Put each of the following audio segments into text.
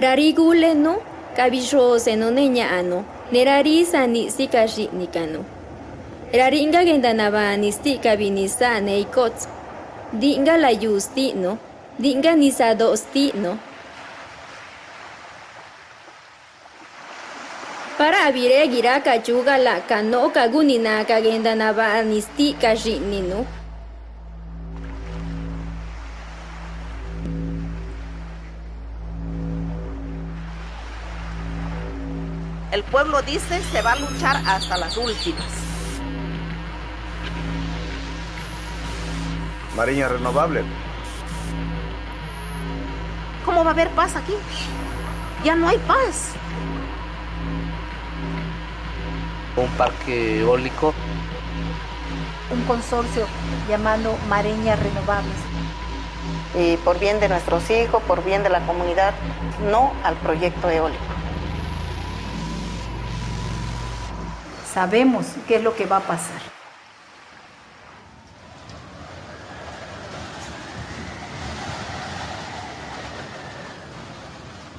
Rariguleno, kabisho seno neña ano, nerari sani sikashi nikano. Raringa gendanaba nisti kabinisa neikots. Dinga la yusti no, dinga nisado sti no. Para abire gira kachuga la kano kagunina kagendanaba nisti kashi nino. El pueblo dice se va a luchar hasta las últimas. Mariña renovable. ¿Cómo va a haber paz aquí? Ya no hay paz. Un parque eólico. Un consorcio llamado Mareñas Renovables. Y por bien de nuestros hijos, por bien de la comunidad, no al proyecto eólico. Sabemos qué es lo que va a pasar.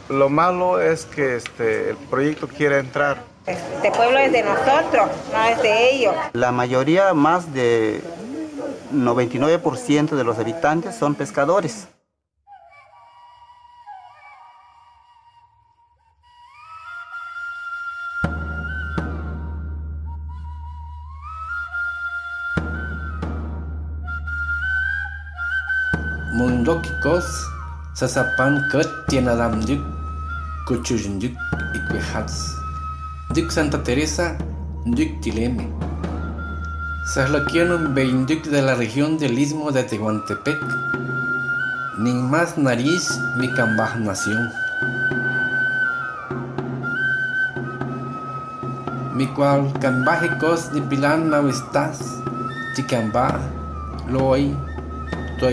Lo malo es que este, el proyecto quiere entrar. Este pueblo es de nosotros, no es de ellos. La mayoría, más de 99% de los habitantes son pescadores. Mundokikos, sasapan ket tienadam duk, kuchujnduk ikwehats. Duk Santa Teresa, duk Tileme. Sahlaquianum beinduk de la región del Istmo de Tehuantepec. Ni más nariz mi cambaj nación. Mi cual cambajicos de pilan no estás, ticamba, loy, to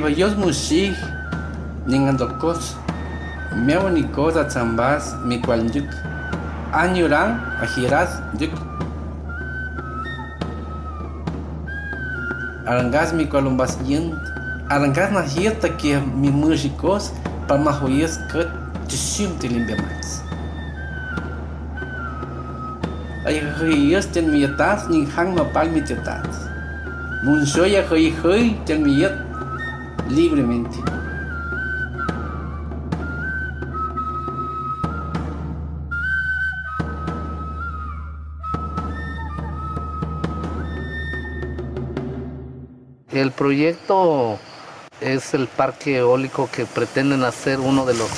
vayos musig, ningandokos, meonicos a zambas, mi cual yuk. Añuran, ajiras, yuk. Arangas mi columbas yent, arangas na hirta que mi músicos para mahoyes que tishim tilimbemas. Ay, hoyes ten mi yatas, ni hang mapal mi yatas. Munsoya hoy hoy ten mi yat libremente. El proyecto es el parque eólico que pretenden hacer uno de los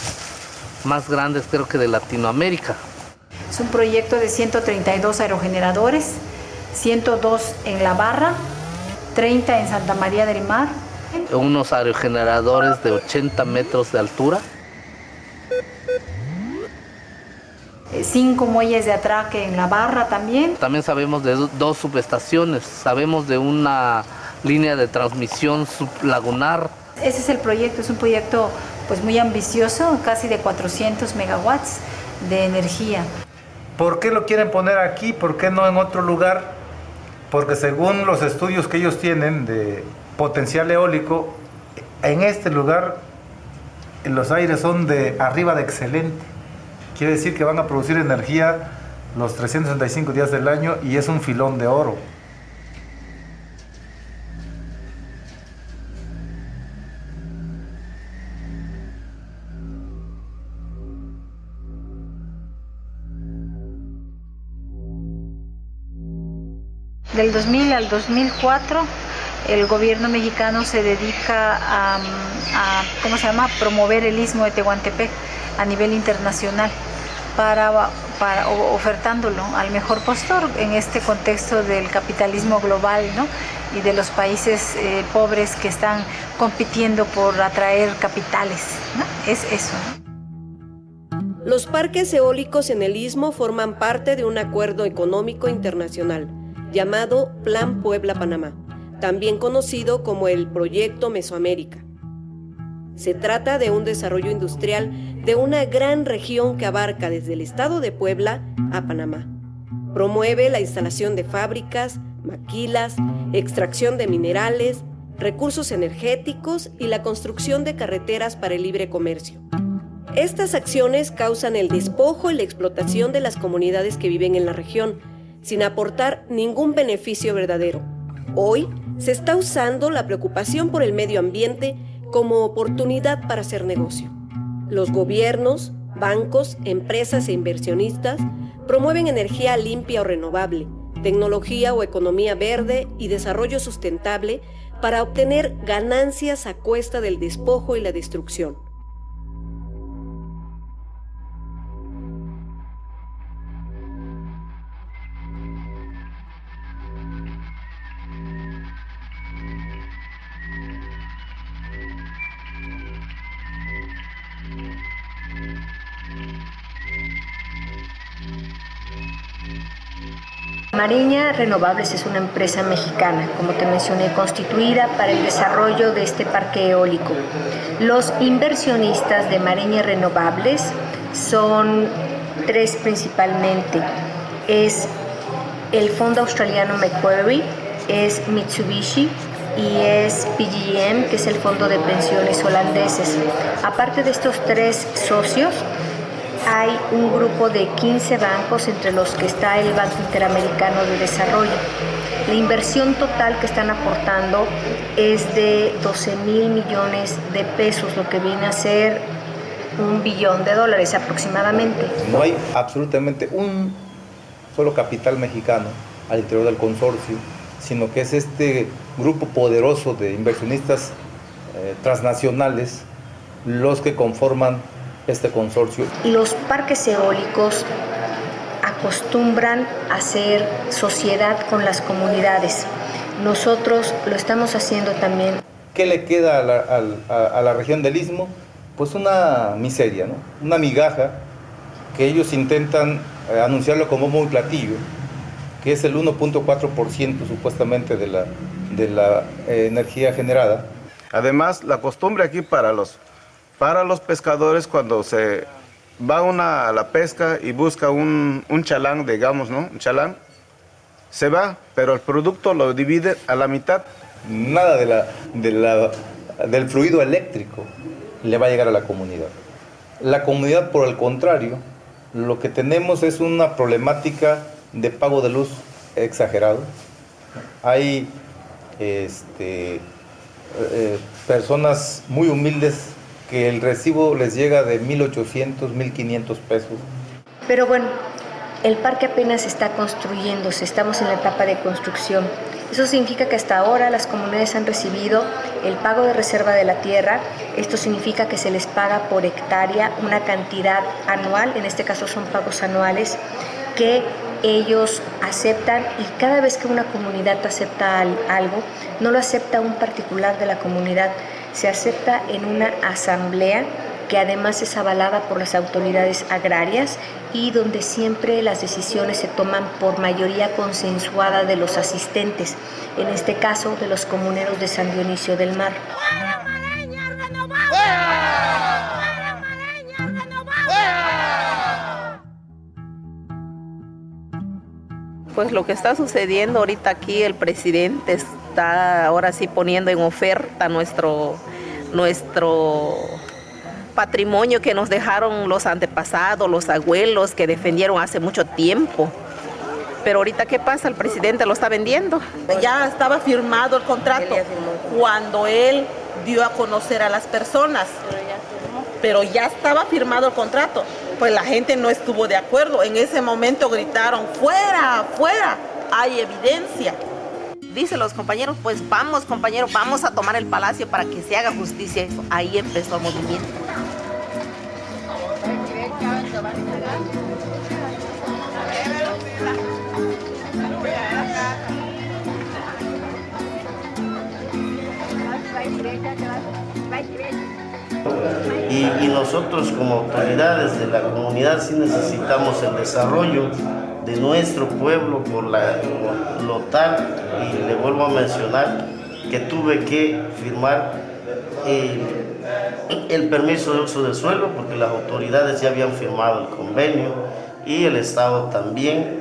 más grandes creo que de Latinoamérica. Es un proyecto de 132 aerogeneradores, 102 en La Barra, 30 en Santa María del Mar. Unos aerogeneradores de 80 metros de altura. Cinco muelles de atraque en La Barra también. También sabemos de do- dos subestaciones, sabemos de una línea de transmisión sublagunar. Ese es el proyecto, es un proyecto pues muy ambicioso, casi de 400 megawatts de energía. ¿Por qué lo quieren poner aquí? ¿Por qué no en otro lugar? Porque según los estudios que ellos tienen de potencial eólico, en este lugar los aires son de arriba de excelente. Quiere decir que van a producir energía los 365 días del año y es un filón de oro. Del 2000 al 2004, el gobierno mexicano se dedica a, ¿cómo se llama?, promover el istmo de Tehuantepec a nivel internacional para, ofertándolo al mejor postor en este contexto del capitalismo global ¿no? y de los países eh, pobres que están compitiendo por atraer capitales. Es eso. Los parques eólicos en el istmo forman parte de un acuerdo económico internacional llamado Plan Puebla-Panamá, también conocido como el Proyecto Mesoamérica. Se trata de un desarrollo industrial de una gran región que abarca desde el estado de Puebla a Panamá. Promueve la instalación de fábricas, maquilas, extracción de minerales, recursos energéticos y la construcción de carreteras para el libre comercio. Estas acciones causan el despojo y la explotación de las comunidades que viven en la región, sin aportar ningún beneficio verdadero. Hoy se está usando la preocupación por el medio ambiente como oportunidad para hacer negocio. Los gobiernos, bancos, empresas e inversionistas promueven energía limpia o renovable, tecnología o economía verde y desarrollo sustentable para obtener ganancias a cuesta del despojo y la destrucción. Mariña Renovables es una empresa mexicana, como te mencioné, constituida para el desarrollo de este parque eólico. Los inversionistas de Mariña Renovables son tres principalmente. Es el fondo australiano Macquarie, es Mitsubishi y es PGM, que es el fondo de pensiones holandeses. Aparte de estos tres socios, hay un grupo de 15 bancos entre los que está el Banco Interamericano de Desarrollo. La inversión total que están aportando es de 12 mil millones de pesos, lo que viene a ser un billón de dólares aproximadamente. No hay absolutamente un solo capital mexicano al interior del consorcio, sino que es este grupo poderoso de inversionistas eh, transnacionales los que conforman este consorcio. Los parques eólicos acostumbran a hacer sociedad con las comunidades. Nosotros lo estamos haciendo también. ¿Qué le queda a la, a, la región del Istmo? Pues una miseria, ¿no? una migaja que ellos intentan eh, anunciarlo como muy platillo, que es el 1.4% supuestamente de la, de la eh, energía generada. Además, la costumbre aquí para los para los pescadores cuando se va una a la pesca y busca un, un chalán, digamos, ¿no? Un chalán, se va, pero el producto lo divide a la mitad. Nada del fluido eléctrico le va a llegar a la comunidad. La comunidad, por el contrario, lo que tenemos es una problemática de pago de luz exagerado. Hay este, eh, personas muy humildes que el recibo les llega de 1.800, 1.500 pesos. Pero bueno, el parque apenas está construyéndose, estamos en la etapa de construcción. Eso significa que hasta ahora las comunidades han recibido el pago de reserva de la tierra. Esto significa que se les paga por hectárea una cantidad anual, en este caso son pagos anuales, que ellos aceptan y cada vez que una comunidad acepta algo, no lo acepta un particular de la comunidad, se acepta en una asamblea que además es avalada por las autoridades agrarias y donde siempre las decisiones se toman por mayoría consensuada de los asistentes, en este caso de los comuneros de San Dionisio del Mar. Pues lo que está sucediendo ahorita aquí, el presidente está ahora sí poniendo en oferta nuestro, nuestro patrimonio que nos dejaron los antepasados, los abuelos que defendieron hace mucho tiempo. Pero ahorita, ¿qué pasa? El presidente lo está vendiendo. Ya estaba firmado el contrato cuando él dio a conocer a las personas. Pero ya estaba firmado el contrato. Pues la gente no estuvo de acuerdo. En ese momento gritaron, fuera, fuera, hay evidencia. Dice los compañeros, pues vamos compañeros, vamos a tomar el palacio para que se haga justicia. Ahí empezó el movimiento. Y, nosotros como autoridades de la comunidad sí necesitamos el desarrollo de nuestro pueblo por la, lo tal, y le vuelvo a mencionar que tuve que firmar el, permiso de uso de suelo porque las autoridades ya habían firmado el convenio y el Estado también.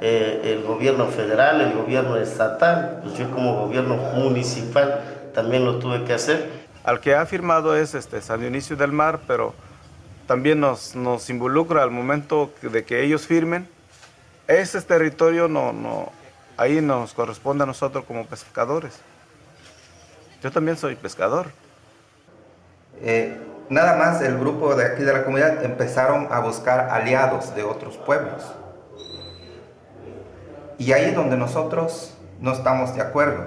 eh, el gobierno federal, el gobierno estatal, pues yo como gobierno municipal también lo tuve que hacer. Al que ha firmado es este, San Dionisio del Mar, pero también nos, nos involucra al momento de que ellos firmen. Ese territorio no, no, ahí nos corresponde a nosotros como pescadores. Yo también soy pescador. Eh, nada más el grupo de aquí de la comunidad empezaron a buscar aliados de otros pueblos. Y ahí es donde nosotros no estamos de acuerdo.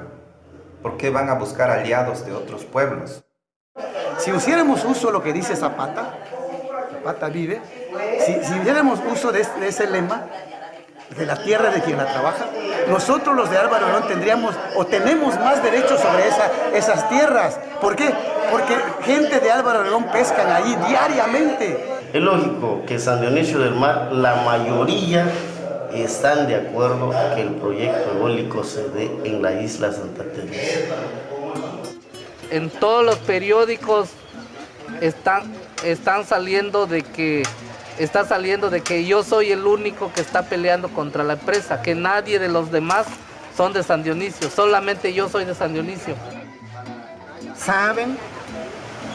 ¿Por qué van a buscar aliados de otros pueblos? Si hiciéramos uso de lo que dice Zapata, Zapata vive, si, si hiciéramos uso de, de ese lema, de la tierra de quien la trabaja, nosotros los de Álvaro no tendríamos o tenemos más derechos sobre esa, esas tierras. ¿Por qué? Porque gente de Álvaro Obregón pescan ahí diariamente. Es lógico que San Dionisio del Mar, la mayoría están de acuerdo que el proyecto eólico se dé en la isla Santa Teresa. En todos los periódicos están, están saliendo de que está saliendo de que yo soy el único que está peleando contra la empresa, que nadie de los demás son de San Dionisio, solamente yo soy de San Dionisio. Saben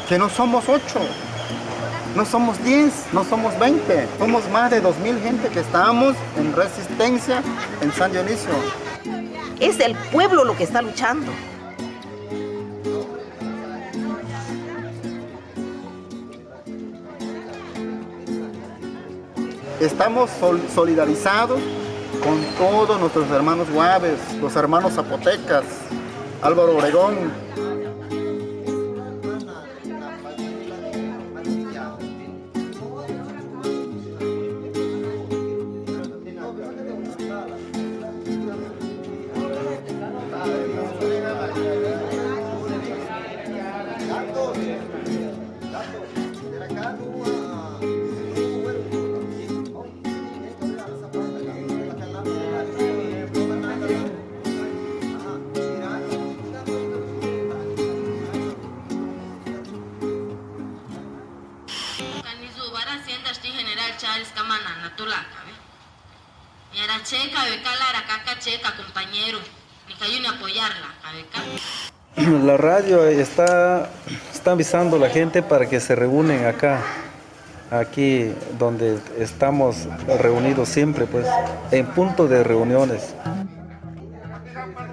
que no somos ocho, no somos diez, no somos veinte, somos más de dos mil gente que estamos en resistencia en San Dionisio. Es el pueblo lo que está luchando. Estamos sol solidarizados con todos nuestros hermanos guaves, los hermanos zapotecas, Álvaro Obregón. La radio está, está avisando a la gente para que se reúnen acá, aquí donde estamos reunidos siempre, pues, en punto de reuniones.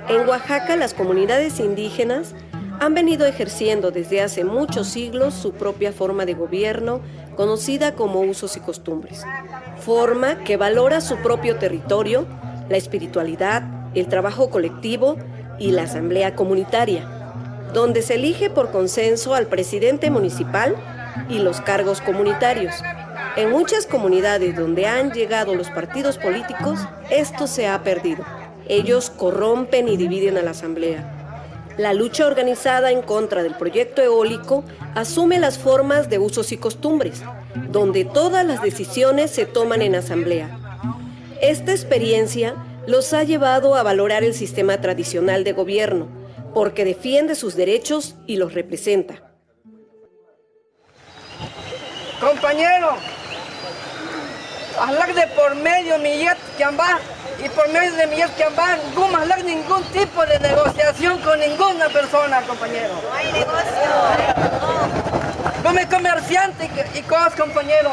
En Oaxaca, las comunidades indígenas han venido ejerciendo desde hace muchos siglos su propia forma de gobierno, conocida como usos y costumbres. Forma que valora su propio territorio, la espiritualidad, el trabajo colectivo y la asamblea comunitaria, donde se elige por consenso al presidente municipal y los cargos comunitarios. En muchas comunidades donde han llegado los partidos políticos, esto se ha perdido. Ellos corrompen y dividen a la asamblea. La lucha organizada en contra del proyecto eólico asume las formas de usos y costumbres, donde todas las decisiones se toman en asamblea. Esta experiencia los ha llevado a valorar el sistema tradicional de gobierno, porque defiende sus derechos y los representa. Compañero, hablar de por medio millet que y por medio de millet que no hablar ningún tipo de negociación con ninguna persona, compañero. No hay negocio. Como comerciante y cosas, compañero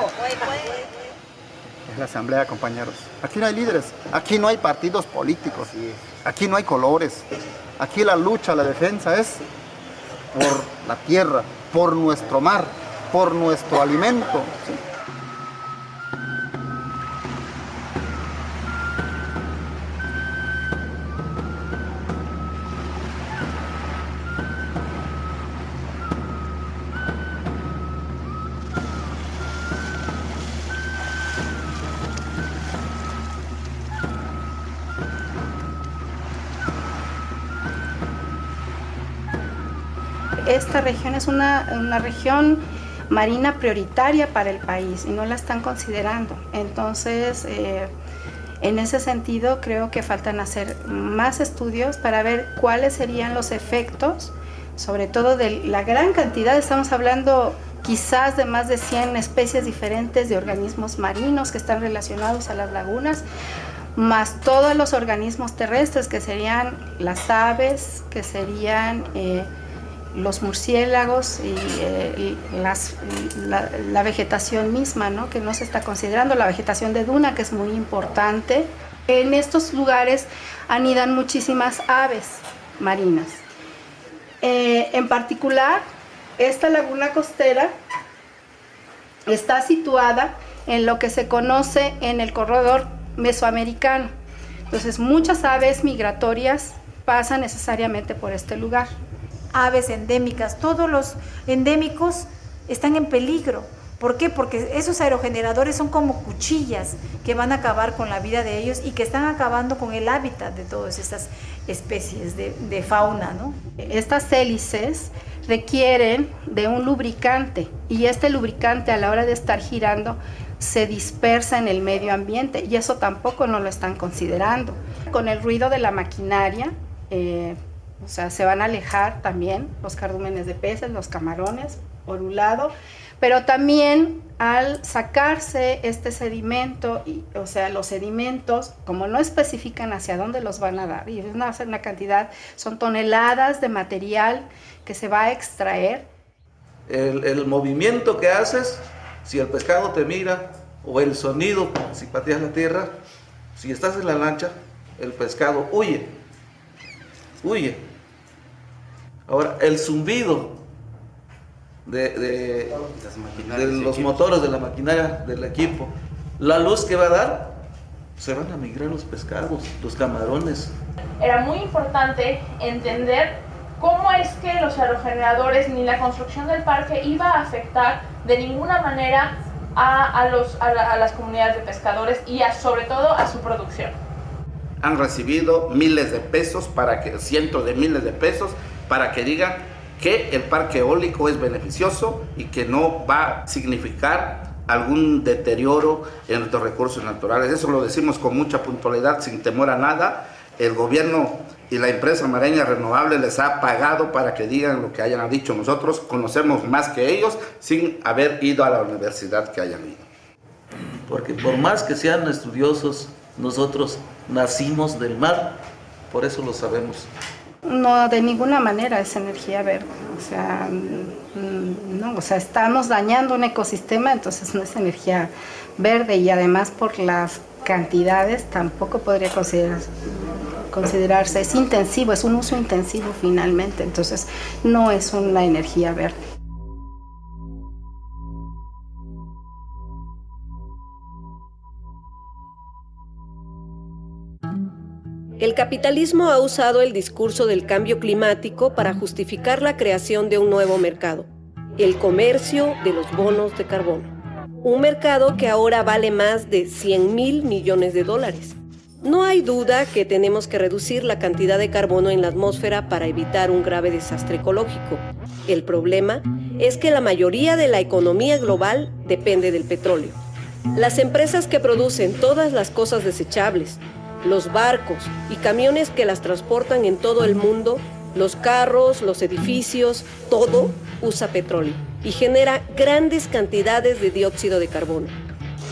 la asamblea, compañeros. Aquí no hay líderes, aquí no hay partidos políticos, aquí no hay colores. Aquí la lucha, la defensa es por la tierra, por nuestro mar, por nuestro alimento. Esta región es una, una región marina prioritaria para el país y no la están considerando. Entonces, eh, en ese sentido, creo que faltan hacer más estudios para ver cuáles serían los efectos, sobre todo de la gran cantidad, estamos hablando quizás de más de 100 especies diferentes de organismos marinos que están relacionados a las lagunas, más todos los organismos terrestres que serían las aves, que serían eh, los murciélagos y, eh, la, vegetación misma, ¿no? que no se está considerando, la vegetación de duna, que es muy importante. En estos lugares anidan muchísimas aves marinas. Eh, en particular, esta laguna costera está situada en lo que se conoce en el corredor mesoamericano. Entonces muchas aves migratorias pasan necesariamente por este lugar. Aves endémicas, todos los endémicos están en peligro. ¿Por qué? Porque esos aerogeneradores son como cuchillas que van a acabar con la vida de ellos y que están acabando con el hábitat de todas estas especies de, fauna. ¿no? Estas hélices requieren de un lubricante y este lubricante a la hora de estar girando se dispersa en el medio ambiente y eso tampoco no lo están considerando. Con el ruido de la maquinaria, eh, o sea, se van a alejar también los cardúmenes de peces, los camarones, por un lado, pero también al sacarse este sedimento, o sea, los sedimentos, como no especifican hacia dónde los van a dar, y es una, una cantidad, son toneladas de material que se va a extraer. El, el movimiento que haces si el pescado te mira o el sonido si pateas la tierra, si estás en la lancha, el pescado huye, huye. Ahora, el zumbido de, los motores de la maquinaria del equipo, la luz que va a dar, se van a migrar los pescados, los camarones. Era muy importante entender cómo es que los aerogeneradores ni la construcción del parque iba a afectar de ninguna manera a, los, a, las comunidades de pescadores y sobre todo a su producción. Han recibido miles de pesos, para que, cientos de miles de pesos, para que digan que el parque eólico es beneficioso y que no va a significar algún deterioro en nuestros recursos naturales. Eso lo decimos con mucha puntualidad, sin temor a nada. El gobierno y la empresa Mareña Renovable les ha pagado para que digan lo que hayan dicho. Nosotros conocemos más que ellos sin haber ido a la universidad que hayan ido. Porque por más que sean estudiosos, nosotros nacimos del mar, por eso lo sabemos. No, de ninguna manera es energía verde. O sea, mm, no, o sea, estamos dañando un ecosistema, entonces no es energía verde y además por las cantidades tampoco podría considerarse considerarse, es intensivo, es un uso intensivo finalmente, entonces no es una energía verde. El capitalismo ha usado el discurso del cambio climático para justificar la creación de un nuevo mercado, el comercio de los bonos de carbono. Un mercado que ahora vale más de 100 mil millones de dólares. No hay duda que tenemos que reducir la cantidad de carbono en la atmósfera para evitar un grave desastre ecológico. El problema es que la mayoría de la economía global depende del petróleo. Las empresas que producen todas las cosas desechables, los barcos y camiones que las transportan en todo el mundo, los carros, los edificios, todo usa petróleo y genera grandes cantidades de dióxido de carbono.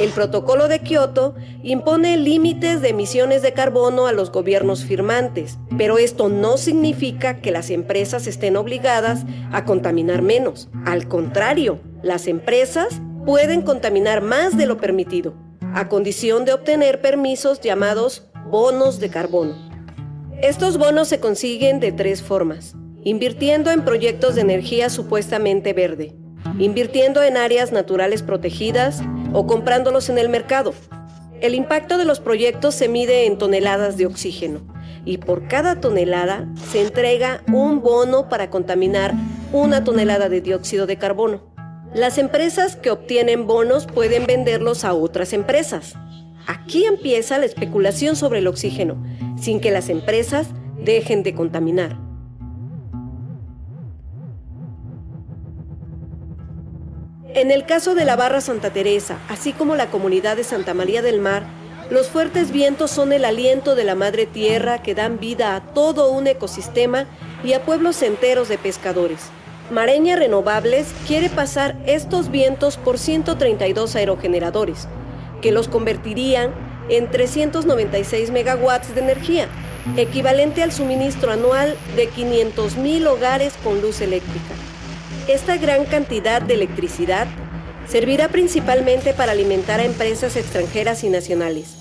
El protocolo de Kioto impone límites de emisiones de carbono a los gobiernos firmantes, pero esto no significa que las empresas estén obligadas a contaminar menos. Al contrario, las empresas pueden contaminar más de lo permitido, a condición de obtener permisos llamados bonos de carbono. Estos bonos se consiguen de tres formas. Invirtiendo en proyectos de energía supuestamente verde, invirtiendo en áreas naturales protegidas o comprándolos en el mercado. El impacto de los proyectos se mide en toneladas de oxígeno y por cada tonelada se entrega un bono para contaminar una tonelada de dióxido de carbono. Las empresas que obtienen bonos pueden venderlos a otras empresas. Aquí empieza la especulación sobre el oxígeno, sin que las empresas dejen de contaminar. En el caso de la Barra Santa Teresa, así como la comunidad de Santa María del Mar, los fuertes vientos son el aliento de la madre tierra que dan vida a todo un ecosistema y a pueblos enteros de pescadores. Mareña Renovables quiere pasar estos vientos por 132 aerogeneradores, que los convertirían en 396 megawatts de energía, equivalente al suministro anual de 500 mil hogares con luz eléctrica. Esta gran cantidad de electricidad servirá principalmente para alimentar a empresas extranjeras y nacionales,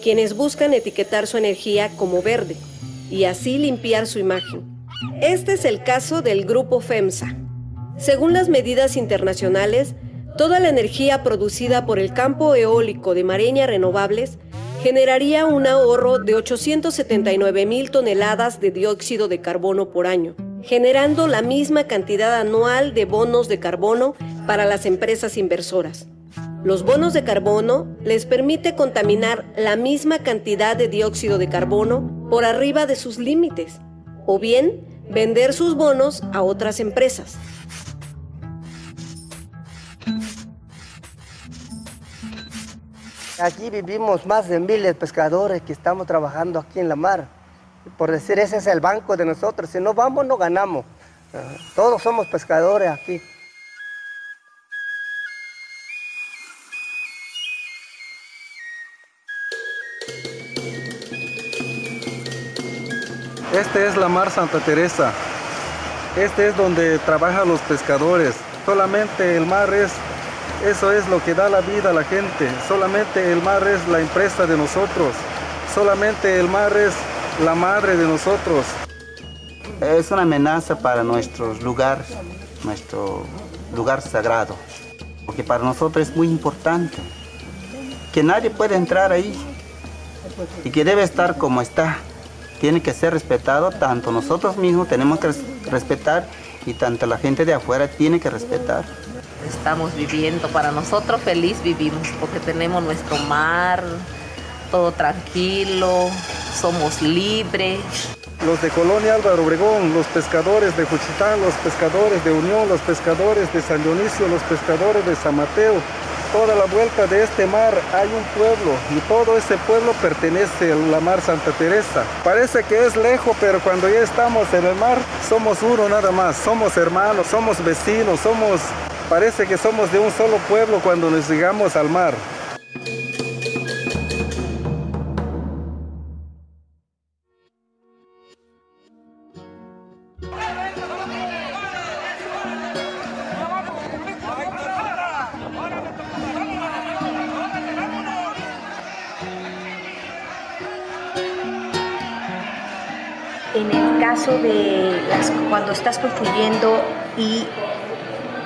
quienes buscan etiquetar su energía como verde y así limpiar su imagen. Este es el caso del grupo FEMSA. Según las medidas internacionales, toda la energía producida por el campo eólico de Mareña Renovables generaría un ahorro de 879 mil toneladas de dióxido de carbono por año, generando la misma cantidad anual de bonos de carbono para las empresas inversoras. Los bonos de carbono les permite contaminar la misma cantidad de dióxido de carbono por arriba de sus límites, o bien vender sus bonos a otras empresas. Aquí vivimos más de miles de pescadores que estamos trabajando aquí en la mar. Por decir, ese es el banco de nosotros. Si no vamos, no ganamos. Ah, todos somos pescadores aquí. Este es la mar Santa Teresa. Este es donde trabajan los pescadores. Solamente el mar es eso es lo que da la vida a la gente. Solamente el mar es la empresa de nosotros. Solamente el mar es la madre de nosotros. Es una amenaza para nuestro lugar, nuestro lugar sagrado. Porque para nosotros es muy importante que nadie puede entrar ahí y que debe estar como está. Tiene que ser respetado, tanto nosotros mismos tenemos que respetar y tanto la gente de afuera tiene que respetar estamos viviendo. Para nosotros feliz vivimos porque tenemos nuestro mar, todo tranquilo, somos libres. Los de Colonia Álvaro Obregón, los pescadores de Juchitán, los pescadores de Unión, los pescadores de San Dionisio, los pescadores de San Mateo, toda la vuelta de este mar hay un pueblo y todo ese pueblo pertenece a la mar Santa Teresa. Parece que es lejos, pero cuando ya estamos en el mar somos uno nada más, somos hermanos, somos vecinos, somos Parece que somos de un solo pueblo cuando nos llegamos al mar. En el caso de cuando estás construyendo y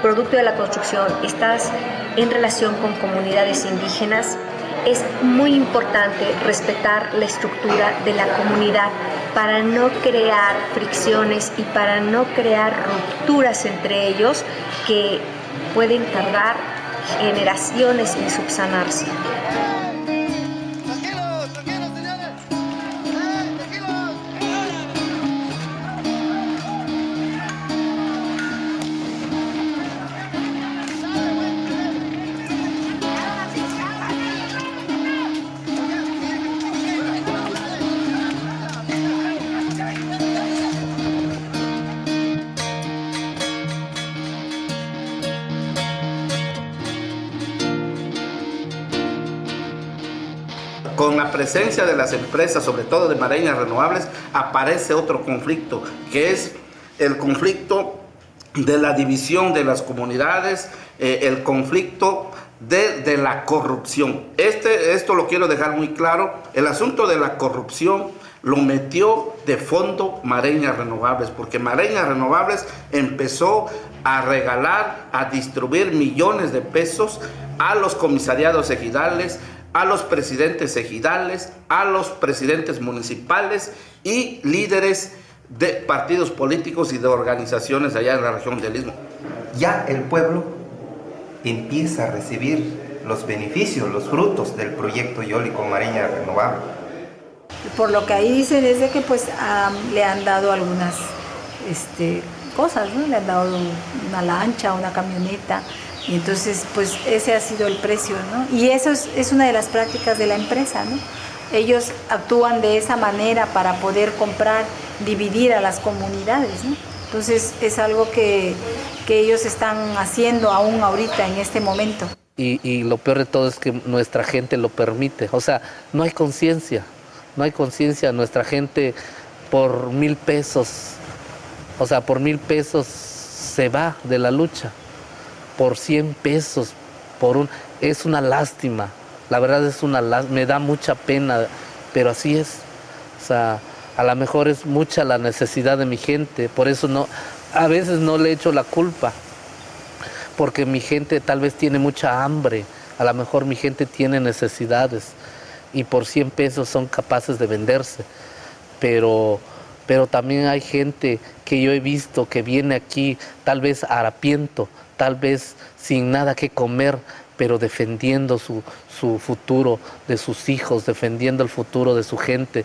producto de la construcción estás en relación con comunidades indígenas, es muy importante respetar la estructura de la comunidad para no crear fricciones y para no crear rupturas entre ellos que pueden tardar generaciones en subsanarse. Con la presencia de las empresas, sobre todo de Mareñas Renovables, aparece otro conflicto, que es el conflicto de la división de las comunidades, eh, el conflicto de, de, la corrupción. Este, esto lo quiero dejar muy claro, el asunto de la corrupción lo metió de fondo Mareñas Renovables, porque Mareñas Renovables empezó a regalar, a distribuir millones de pesos a los comisariados ejidales, a los presidentes ejidales, a los presidentes municipales y líderes de partidos políticos y de organizaciones allá en la región del Istmo. Ya el pueblo empieza a recibir los beneficios, los frutos del proyecto eólico Mariña Renovable. Por lo que ahí dicen es de que pues le han dado algunas este, cosas, ¿no? Le han dado una lancha, una camioneta, y entonces, pues ese ha sido el precio, ¿no? Y eso es, una de las prácticas de la empresa, ¿no? Ellos actúan de esa manera para poder comprar, dividir a las comunidades, ¿no? Entonces es algo que, que ellos están haciendo aún ahorita, en este momento. Y, y lo peor de todo es que nuestra gente lo permite. O sea, no hay conciencia, no hay conciencia. Nuestra gente por mil pesos, o sea, por mil pesos se va de la lucha. Por 100 pesos, por un... Es una lástima. La verdad es una lástima. Me da mucha pena, pero así es. O sea, a lo mejor es mucha la necesidad de mi gente. Por eso no... A veces no le echo la culpa porque mi gente tal vez tiene mucha hambre, a lo mejor mi gente tiene necesidades y por 100 pesos son capaces de venderse. Pero, pero también hay gente que yo he visto que viene aquí tal vez harapiento, tal vez sin nada que comer, pero defendiendo su, su futuro de sus hijos, defendiendo el futuro de su gente.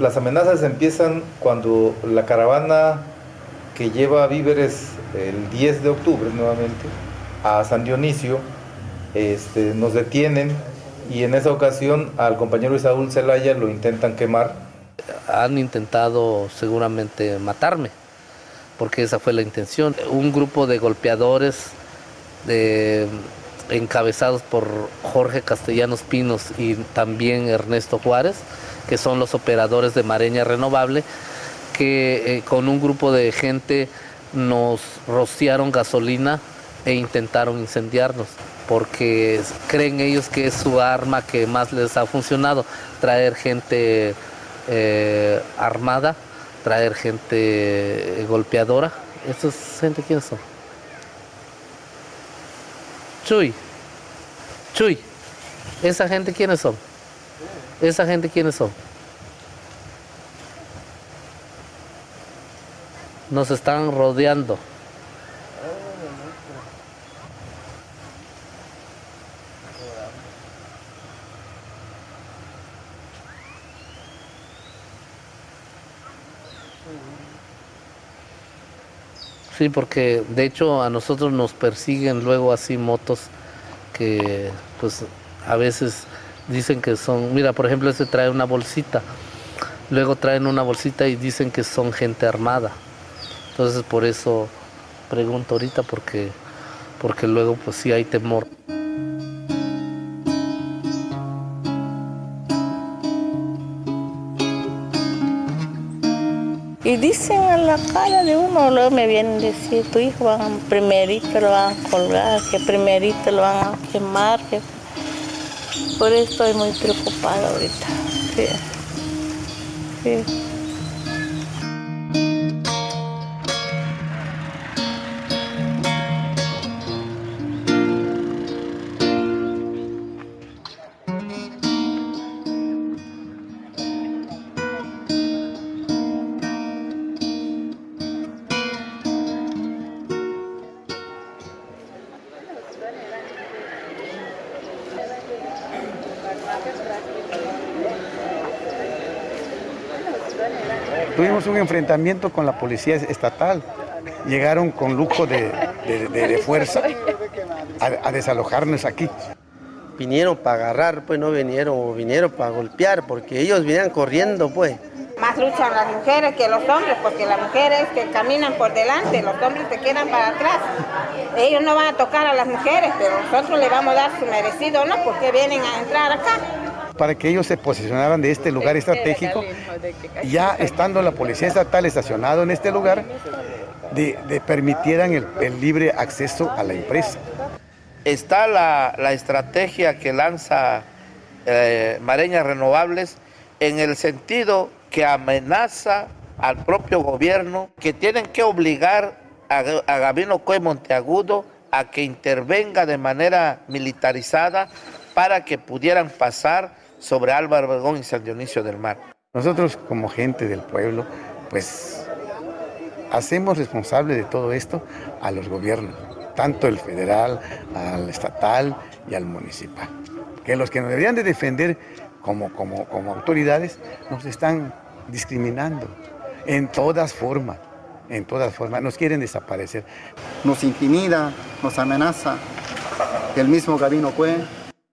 Las amenazas empiezan cuando la caravana que lleva víveres el 10 de octubre nuevamente a San Dionisio este, nos detienen y en esa ocasión al compañero Isaúl Zelaya lo intentan quemar. Han intentado seguramente matarme, porque esa fue la intención. Un grupo de golpeadores encabezados por Jorge Castellanos Pinos y también Ernesto Juárez, que son los operadores de Mareña Renovable, que eh, con un grupo de gente nos rociaron gasolina e intentaron incendiarnos, porque creen ellos que es su arma que más les ha funcionado, traer gente eh, armada, traer gente eh, golpeadora. ¿Estos gente quiénes son? Chuy, Chuy, ¿esa gente quiénes son? ¿Esa gente quiénes son? Nos están rodeando. Sí, porque de hecho a nosotros nos persiguen luego así motos que pues a veces dicen que son, mira, por ejemplo, ese trae una bolsita, luego traen una bolsita y dicen que son gente armada. Entonces por eso pregunto ahorita porque, porque luego pues sí hay temor. La cara de uno, luego me vienen a decir, tu hijo van, primerito lo van a colgar, que primerito lo van a quemar, que por eso estoy muy preocupada ahorita. Sí. Sí. Tuvimos un enfrentamiento con la policía estatal. Llegaron con lujo de, de- de- de fuerza a, a desalojarnos aquí. Vinieron para agarrar, pues no vinieron, o vinieron para golpear, porque ellos venían corriendo, pues. Más luchan las mujeres que los hombres, porque las mujeres que caminan por delante, los hombres se quedan para atrás. Ellos no van a tocar a las mujeres, pero nosotros le vamos a dar su merecido, ¿no? Porque vienen a entrar acá. Para que ellos se posicionaran de este lugar estratégico, ya estando la policía estatal estacionado en este lugar, de, de permitieran el, el libre acceso a la empresa. está la, la estrategia que lanza eh, Mareñas Renovables en el sentido que amenaza al propio gobierno que tienen que obligar a, a Gabino Coy Monteagudo a que intervenga de manera militarizada para que pudieran pasar sobre Álvaro Obregón y San Dionisio del Mar. Nosotros como gente del pueblo, pues hacemos responsable de todo esto a los gobiernos, tanto el federal, al estatal y al municipal. Que los que nos deberían de defender como, como, como autoridades nos están discriminando en todas formas, en todas formas, nos quieren desaparecer. Nos intimida, nos amenaza. El mismo Gabino Cue.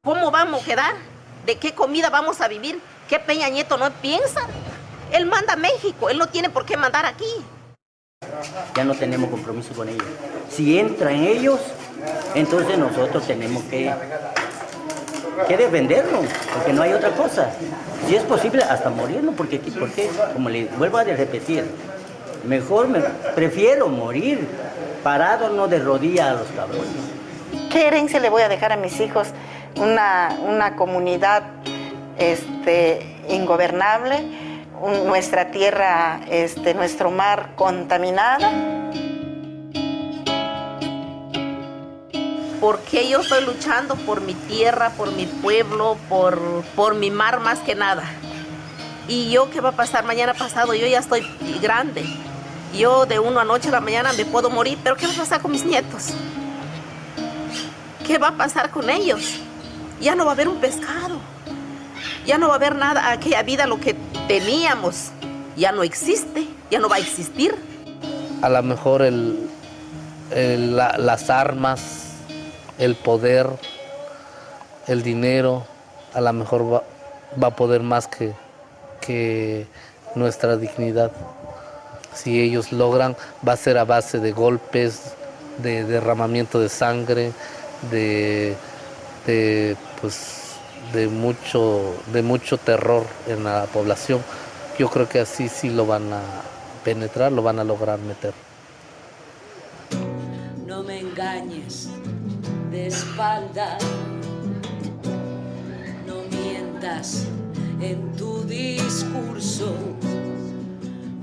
¿Cómo vamos a quedar ¿De qué comida vamos a vivir? ¿Qué Peña Nieto no piensa? Él manda a México, él no tiene por qué mandar aquí. Ya no tenemos compromiso con ellos. Si entran ellos, entonces nosotros tenemos que, que defendernos, porque no hay otra cosa. Si es posible, hasta morirnos, porque, porque como le vuelvo a repetir, mejor me, prefiero morir parado, no de rodillas a los cabrones. ¿Qué herencia le voy a dejar a mis hijos? Una, una comunidad este, ingobernable, nuestra tierra, este, nuestro mar contaminada. Porque yo estoy luchando por mi tierra, por mi pueblo, por, por mi mar más que nada. Y yo, ¿qué va a pasar mañana pasado? Yo ya estoy grande. Yo de uno a noche a la mañana me puedo morir, pero ¿qué va a pasar con mis nietos? ¿Qué va a pasar con ellos? Ya no va a haber un pescado. Ya no va a haber nada, aquella vida, lo que teníamos, ya no existe, ya no va a existir. A lo mejor las armas, el poder, el dinero, a lo mejor va, va a poder más que, que nuestra dignidad. Si ellos logran, va a ser a base de golpes, de derramamiento de sangre, de, de, pues, de mucho terror en la población. Yo creo que así sí lo van a penetrar, lo van a lograr meter. No me engañes de espalda, no mientas en tu discurso,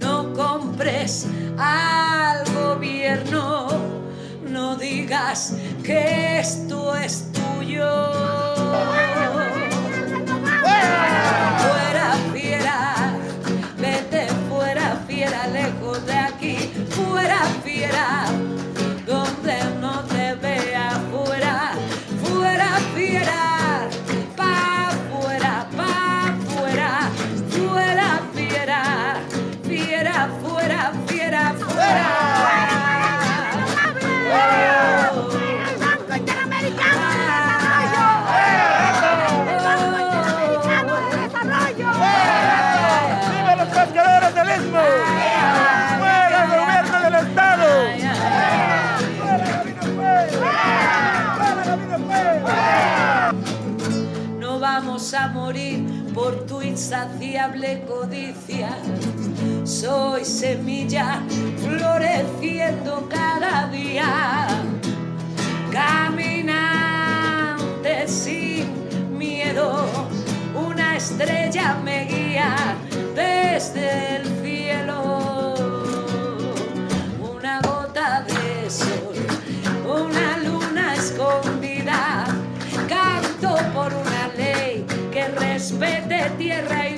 no compres al gobierno, no digas que esto es Yêu. Insaciable codicia. Soy semilla floreciendo cada día. Caminante sin miedo, una estrella me guía tierra y.